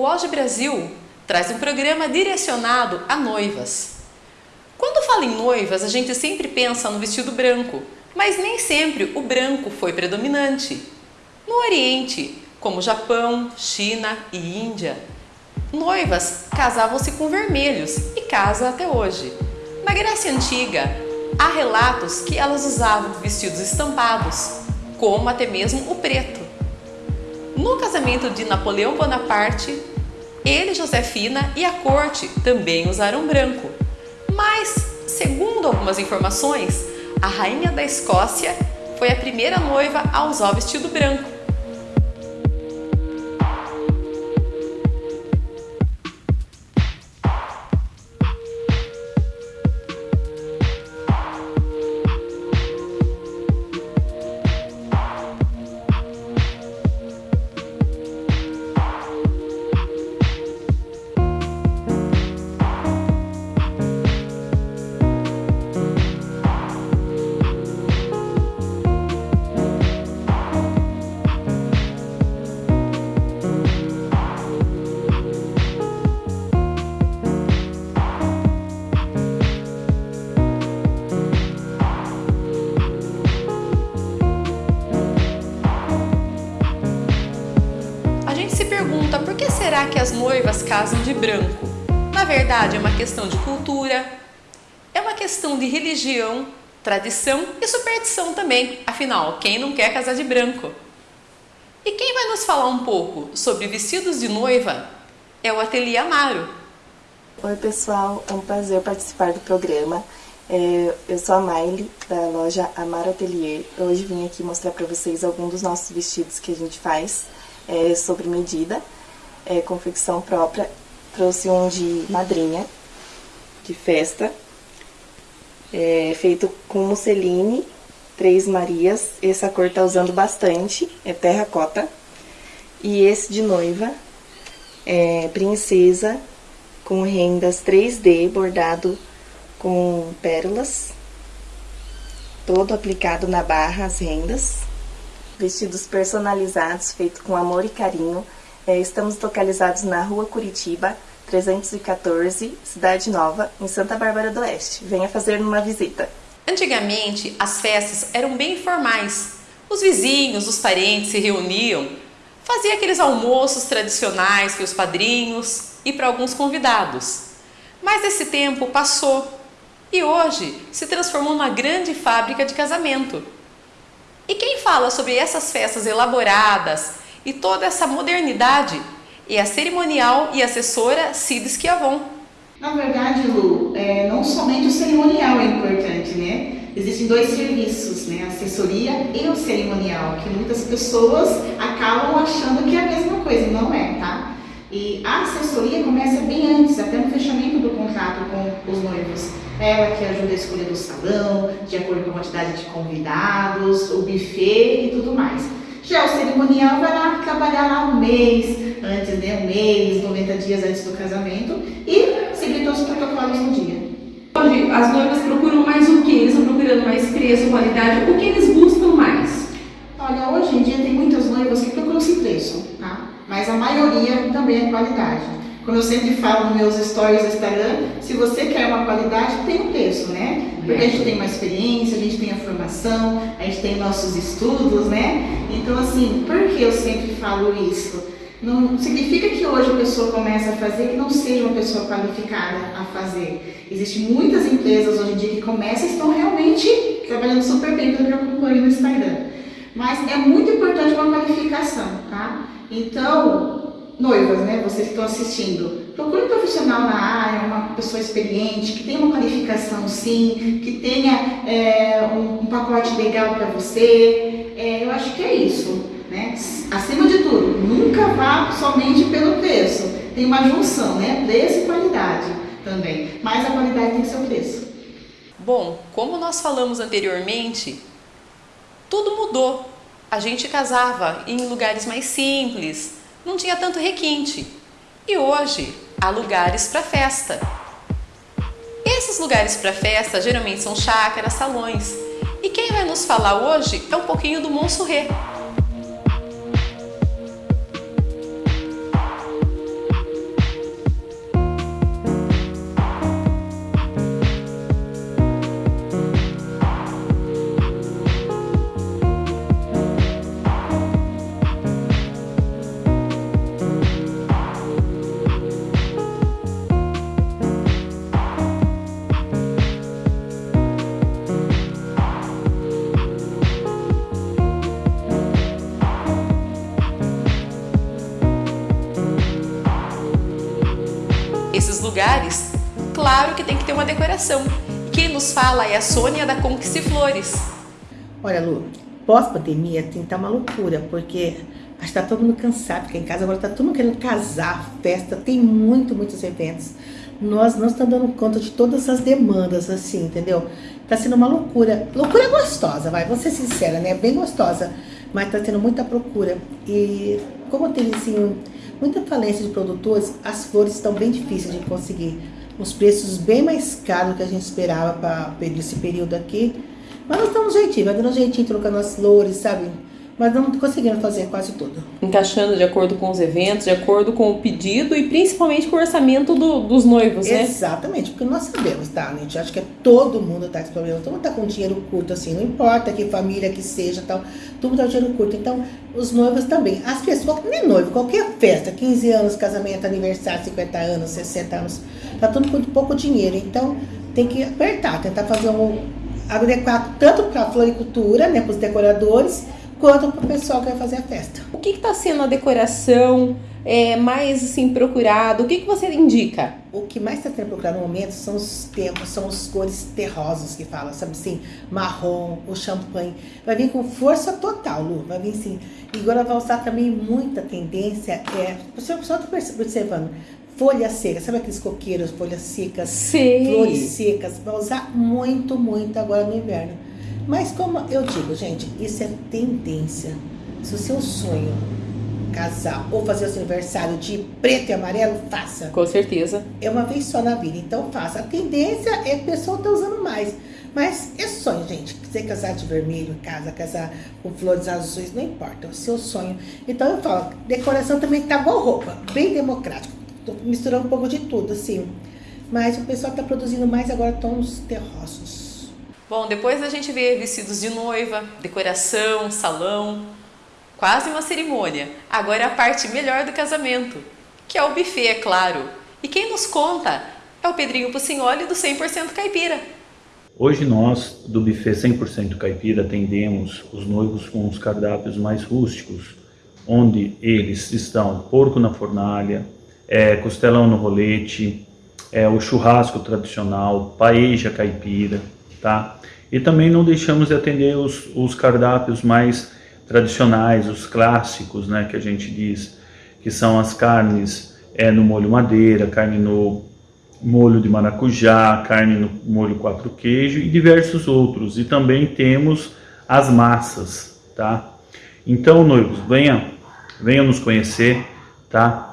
o Auge Brasil traz um programa direcionado a noivas. Quando fala em noivas, a gente sempre pensa no vestido branco, mas nem sempre o branco foi predominante. No Oriente, como Japão, China e Índia, noivas casavam-se com vermelhos e casa até hoje. Na Grécia Antiga, há relatos que elas usavam vestidos estampados, como até mesmo o preto. No casamento de Napoleão Bonaparte, ele, Josefina e a corte também usaram branco. Mas, segundo algumas informações, a rainha da Escócia foi a primeira noiva a usar o vestido branco. Casam de branco? Na verdade, é uma questão de cultura, é uma questão de religião, tradição e superstição também. Afinal, quem não quer casar de branco? E quem vai nos falar um pouco sobre vestidos de noiva é o Ateliê Amaro. Oi pessoal, é um prazer participar do programa. É, eu sou a Maile, da loja Amaro Ateliê. Hoje vim aqui mostrar para vocês alguns dos nossos vestidos que a gente faz é, sobre medida é, confecção própria. Trouxe um de madrinha, de festa, é, feito com musseline, três marias. Essa cor tá usando bastante, é terracota. E esse de noiva, é princesa, com rendas 3D, bordado com pérolas. Todo aplicado na barra, as rendas. Vestidos personalizados, feito com amor e carinho estamos localizados na Rua Curitiba, 314, Cidade Nova, em Santa Bárbara do Oeste. Venha fazer uma visita. Antigamente, as festas eram bem formais. Os vizinhos, os parentes se reuniam, faziam aqueles almoços tradicionais para os padrinhos e para alguns convidados. Mas esse tempo passou e hoje se transformou numa grande fábrica de casamento. E quem fala sobre essas festas elaboradas, e toda essa modernidade é a cerimonial e assessora Cid Schiavon. Na verdade, Lu, é, não somente o cerimonial é importante, né? Existem dois serviços, né? A assessoria e o cerimonial, que muitas pessoas acabam achando que é a mesma coisa, não é, tá? E a assessoria começa bem antes, até no fechamento do contrato com os noivos. Ela que ajuda a escolher o salão, de acordo com a quantidade de convidados, o buffet e tudo mais. Já o cerimonial vai lá trabalhar lá um mês antes, né? Um mês, 90 dias antes do casamento e seguir todos os protocolos no dia. Hoje as noivas procuram mais o que? Eles estão procurando mais preço, qualidade, o que eles buscam mais? Olha, hoje em dia tem muitas noivas que procuram esse preço, tá? Mas a maioria também é qualidade. Como eu sempre falo nos meus stories do Instagram, se você quer uma qualidade, tem um preço, né? Porque a gente tem uma experiência, a gente tem a formação, a gente tem nossos estudos, né? Então, assim, por que eu sempre falo isso? Não significa que hoje a pessoa começa a fazer que não seja uma pessoa qualificada a fazer. Existem muitas empresas hoje em dia que começam e estão realmente trabalhando super bem, pelo que eu acompanho no Instagram. Mas é muito importante uma qualificação, tá? Então, noivas, né, vocês que estão assistindo, procure um profissional na área, uma pessoa experiente, que tenha uma qualificação sim, que tenha é, um, um, pacote legal para você. É, eu acho que é isso. Né? Acima de tudo, nunca vá somente pelo preço. Tem uma junção, né? Preço e qualidade também. Mas a qualidade tem o preço. Bom, como nós falamos anteriormente, tudo mudou. A gente casava em lugares mais simples, não tinha tanto requinte. E hoje há lugares para festa. Esses lugares para festa geralmente são chácaras, salões. E quem vai nos falar hoje é um pouquinho do Monsurré. Que ter uma decoração. Quem nos fala é a Sônia da Conquiste Flores. Olha, Lu, pós-pandemia tem estar uma loucura, porque acho que tá todo mundo cansado, porque em casa agora tá todo mundo querendo casar, festa, tem muito, muitos eventos. Nós não estamos dando conta de todas as demandas, assim, entendeu? Tá sendo uma loucura. Loucura gostosa, vai, vou ser sincera, né? Bem gostosa, mas tá tendo muita procura. E como tem, assim, muita falência de produtores, as flores estão bem difíceis de conseguir. Os preços bem mais caros do que a gente esperava para esse período aqui. Mas nós estamos jeitinho, vai dando um jeitinho trocando as flores, sabe? Mas não conseguindo fazer quase tudo. Encaixando de acordo com os eventos, de acordo com o pedido e principalmente com o orçamento do, dos noivos, né? Exatamente, porque nós sabemos, tá, gente? Acho que é todo mundo tá com esse problema. Todo mundo tá com dinheiro curto, assim, não importa que família que seja tal, todo mundo tá com dinheiro curto. Então, os noivos também. As pessoas, nem noivo, qualquer festa, 15 anos, casamento, aniversário, 50 anos, 60 anos, tá tudo com pouco dinheiro. Então, tem que apertar, tentar fazer um adequado tanto para a floricultura, né, para os decoradores, quanto para o pessoal que vai fazer a festa. O que está sendo a decoração é, mais assim procurado? O que, que você indica? O que mais está sendo procurado no momento são os tempos, são os cores terrosos que fala, sabe assim, marrom, o champanhe. Vai vir com força total, Lu. Vai vir sim. E agora vai usar também muita tendência. É, o senhor está observando folha seca, sabe aqueles coqueiros, folhas secas, Sim. flores secas, vai usar muito, muito agora no inverno. Mas como eu digo, gente, isso é tendência. Se o seu sonho casar ou fazer o seu aniversário de preto e amarelo, faça. Com certeza. É uma vez só na vida, então faça. A tendência é que o pessoal tá usando mais. Mas é sonho, gente. Quiser casar de vermelho, casa, casar com flores azuis, não importa. É o seu sonho. Então eu falo, decoração também tá igual roupa, bem democrático. Tô misturando um pouco de tudo, assim. Mas o pessoal está produzindo mais agora tons terrosos. Bom, depois a gente vê vestidos de noiva, decoração, salão, quase uma cerimônia. Agora é a parte melhor do casamento, que é o buffet, é claro. E quem nos conta é o Pedrinho Pucignoli do 100% Caipira. Hoje nós, do buffet 100% caipira, atendemos os noivos com os cardápios mais rústicos, onde eles estão porco na fornalha, é, costelão no rolete, é, o churrasco tradicional, paeja caipira, tá? E também não deixamos de atender os, os cardápios mais tradicionais, os clássicos, né, que a gente diz, que são as carnes é, no molho madeira, carne no molho de maracujá, carne no molho quatro queijo e diversos outros. E também temos as massas, tá? Então, noivos, venham, venham nos conhecer, tá?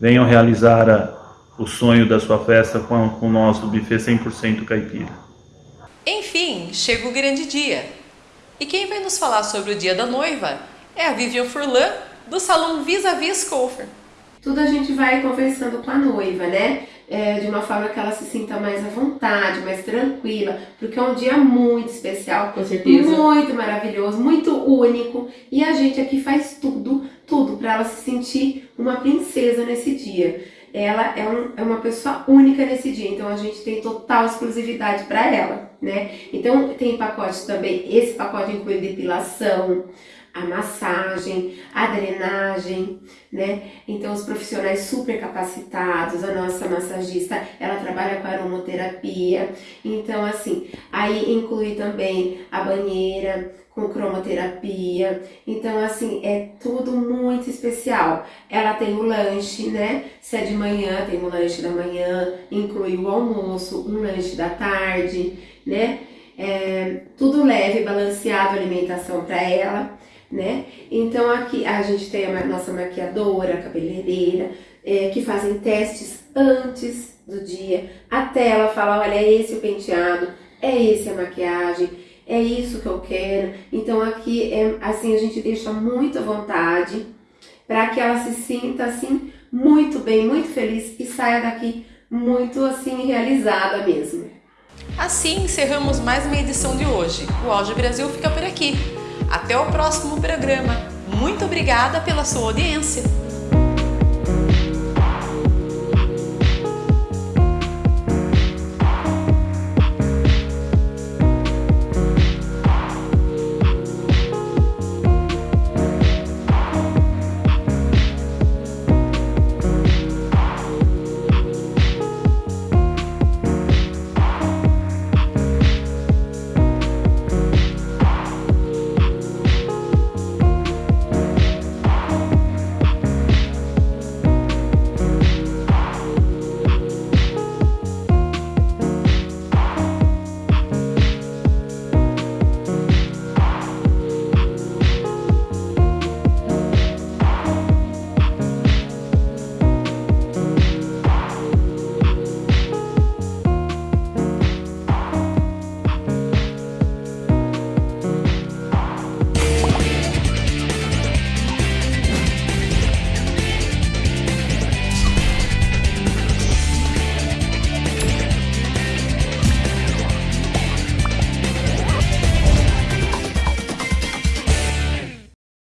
venham realizar a, o sonho da sua festa com, com nós do buffet 100% caipira. Enfim, chega o grande dia. E quem vai nos falar sobre o dia da noiva é a Vivian Furlan, do salão Vis-a-Vis Cofer. Tudo a gente vai conversando com a noiva, né? É, de uma forma que ela se sinta mais à vontade, mais tranquila, porque é um dia muito especial, com certeza, muito maravilhoso, muito único, e a gente aqui faz tudo, tudo para ela se sentir uma princesa nesse dia. Ela é, um, é uma pessoa única nesse dia, então a gente tem total exclusividade para ela, né? Então tem pacote também, esse pacote inclui depilação, a massagem, a drenagem, né? Então os profissionais super capacitados, a nossa massagista, ela trabalha com aromoterapia. Então assim, aí inclui também a banheira com cromoterapia. Então assim, é tudo muito especial. Ela tem o lanche, né? Se é de manhã, tem o lanche da manhã, inclui o almoço, um lanche da tarde, né? É, tudo leve, balanceado alimentação para ela né? Então aqui a gente tem a nossa maquiadora, cabeleireira, é, que fazem testes antes do dia, até ela falar, olha, é esse o penteado, é esse a maquiagem, é isso que eu quero. Então aqui é assim a gente deixa muito à vontade para que ela se sinta assim muito bem, muito feliz e saia daqui muito assim realizada mesmo. Assim encerramos mais uma edição de hoje. O Auge Brasil fica por aqui. Até o próximo programa. Muito obrigada pela sua audiência.